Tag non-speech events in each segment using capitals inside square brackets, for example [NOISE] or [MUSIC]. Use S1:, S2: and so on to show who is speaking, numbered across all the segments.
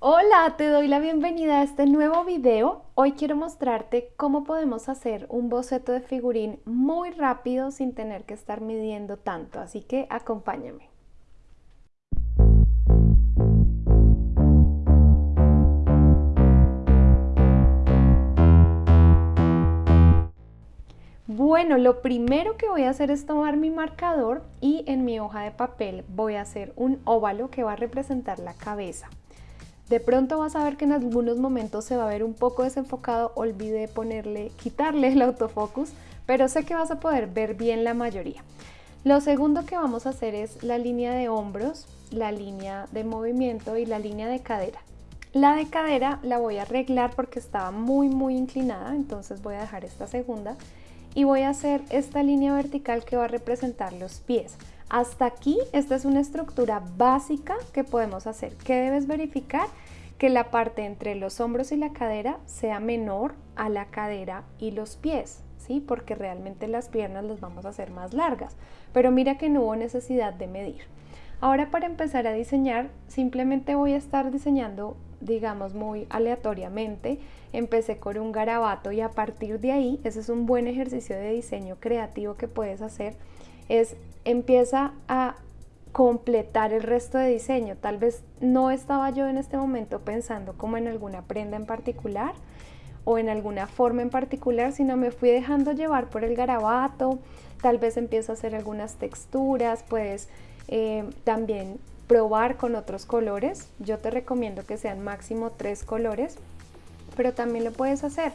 S1: Hola, te doy la bienvenida a este nuevo video. Hoy quiero mostrarte cómo podemos hacer un boceto de figurín muy rápido sin tener que estar midiendo tanto, así que acompáñame. Bueno, lo primero que voy a hacer es tomar mi marcador y en mi hoja de papel voy a hacer un óvalo que va a representar la cabeza. De pronto vas a ver que en algunos momentos se va a ver un poco desenfocado, olvidé ponerle, quitarle el autofocus, pero sé que vas a poder ver bien la mayoría. Lo segundo que vamos a hacer es la línea de hombros, la línea de movimiento y la línea de cadera. La de cadera la voy a arreglar porque estaba muy muy inclinada, entonces voy a dejar esta segunda y voy a hacer esta línea vertical que va a representar los pies. Hasta aquí, esta es una estructura básica que podemos hacer. ¿Qué debes verificar? Que la parte entre los hombros y la cadera sea menor a la cadera y los pies, ¿sí? Porque realmente las piernas las vamos a hacer más largas. Pero mira que no hubo necesidad de medir. Ahora para empezar a diseñar, simplemente voy a estar diseñando, digamos, muy aleatoriamente. Empecé con un garabato y a partir de ahí, ese es un buen ejercicio de diseño creativo que puedes hacer, es empieza a completar el resto de diseño. Tal vez no estaba yo en este momento pensando como en alguna prenda en particular o en alguna forma en particular, sino me fui dejando llevar por el garabato, tal vez empiezo a hacer algunas texturas, puedes eh, también probar con otros colores. Yo te recomiendo que sean máximo tres colores, pero también lo puedes hacer.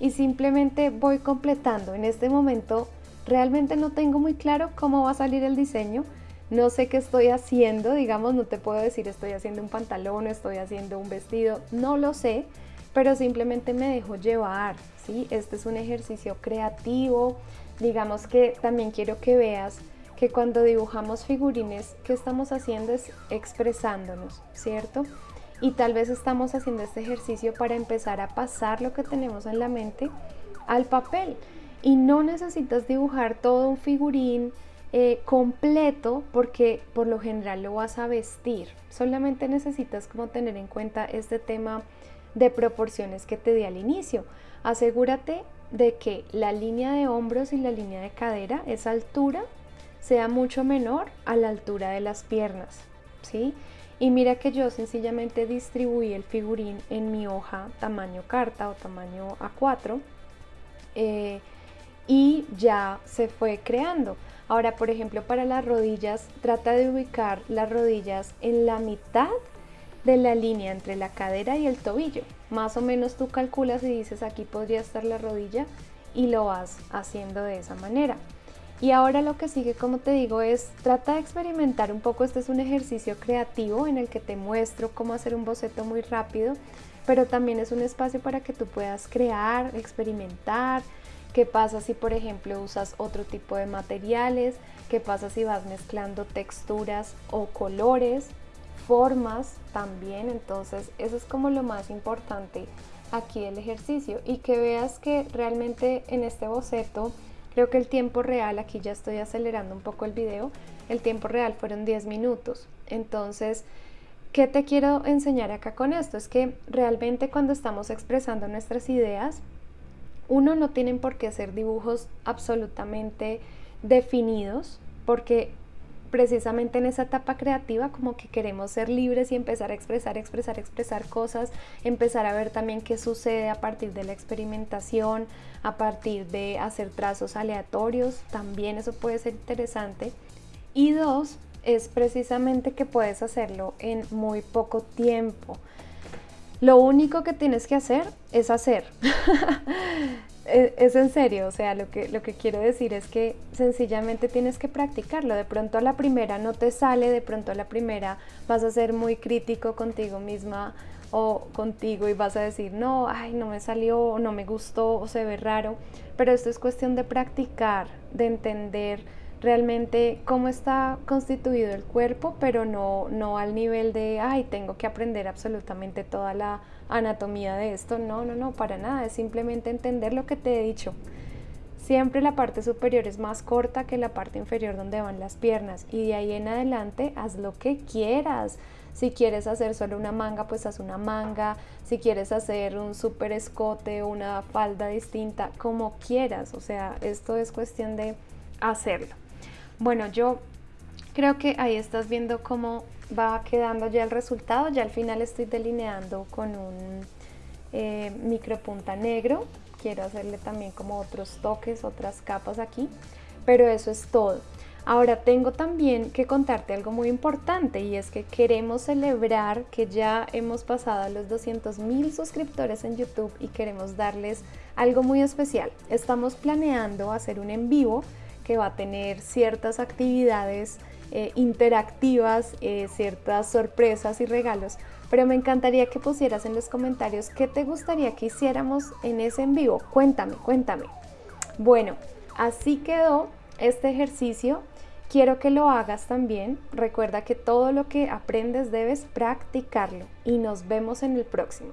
S1: Y simplemente voy completando. En este momento Realmente no tengo muy claro cómo va a salir el diseño, no sé qué estoy haciendo, digamos, no te puedo decir estoy haciendo un pantalón, estoy haciendo un vestido, no lo sé, pero simplemente me dejo llevar, ¿sí? Este es un ejercicio creativo, digamos que también quiero que veas que cuando dibujamos figurines, ¿qué estamos haciendo? Es expresándonos, ¿cierto? Y tal vez estamos haciendo este ejercicio para empezar a pasar lo que tenemos en la mente al papel y no necesitas dibujar todo un figurín eh, completo porque por lo general lo vas a vestir. Solamente necesitas como tener en cuenta este tema de proporciones que te di al inicio. Asegúrate de que la línea de hombros y la línea de cadera, esa altura, sea mucho menor a la altura de las piernas, ¿sí? Y mira que yo sencillamente distribuí el figurín en mi hoja tamaño carta o tamaño A4 y ya se fue creando. Ahora, por ejemplo, para las rodillas, trata de ubicar las rodillas en la mitad de la línea entre la cadera y el tobillo. Más o menos tú calculas y dices aquí podría estar la rodilla y lo vas haciendo de esa manera. Y ahora lo que sigue, como te digo, es trata de experimentar un poco. Este es un ejercicio creativo en el que te muestro cómo hacer un boceto muy rápido, pero también es un espacio para que tú puedas crear, experimentar, ¿Qué pasa si por ejemplo usas otro tipo de materiales? ¿Qué pasa si vas mezclando texturas o colores, formas también? Entonces eso es como lo más importante aquí del ejercicio y que veas que realmente en este boceto creo que el tiempo real, aquí ya estoy acelerando un poco el video, el tiempo real fueron 10 minutos. Entonces, ¿qué te quiero enseñar acá con esto? Es que realmente cuando estamos expresando nuestras ideas, uno, no tienen por qué ser dibujos absolutamente definidos, porque precisamente en esa etapa creativa como que queremos ser libres y empezar a expresar, expresar, expresar cosas, empezar a ver también qué sucede a partir de la experimentación, a partir de hacer trazos aleatorios, también eso puede ser interesante. Y dos, es precisamente que puedes hacerlo en muy poco tiempo. Lo único que tienes que hacer es hacer. [LAUGHS] es, en serio, o sea, lo que, lo que quiero decir es que sencillamente tienes que practicarlo. De pronto a la primera no te sale, de pronto a la primera vas a ser muy crítico contigo misma o contigo y vas a decir, no, ay, no me salió, o no me gustó, o se ve raro. Pero esto es cuestión de practicar, de entender realmente cómo está constituido el cuerpo, pero no, no al nivel de, ay, tengo que aprender absolutamente toda la anatomía de esto. No, no, no, para nada, es simplemente entender lo que te he dicho. Siempre la parte superior es más corta que la parte inferior donde van las piernas y de ahí en adelante haz lo que quieras. Si quieres hacer solo una manga, pues haz una manga. Si quieres hacer un super escote o una falda distinta, como quieras. O sea, esto es cuestión de hacerlo. Bueno, yo creo que ahí estás viendo cómo va quedando ya el resultado. Ya al final estoy delineando con un eh, micropunta negro. Quiero hacerle también como otros toques, otras capas aquí. Pero eso es todo. Ahora tengo también que contarte algo muy importante y es que queremos celebrar que ya hemos pasado los 200 mil suscriptores en YouTube y queremos darles algo muy especial. Estamos planeando hacer un en vivo que va a tener ciertas actividades eh, interactivas, eh, ciertas sorpresas y regalos, pero me encantaría que pusieras en los comentarios qué te gustaría que hiciéramos en ese en vivo. Cuéntame, cuéntame. Bueno, así quedó este ejercicio. Quiero que lo hagas también. Recuerda que todo lo que aprendes debes practicarlo y nos vemos en el próximo.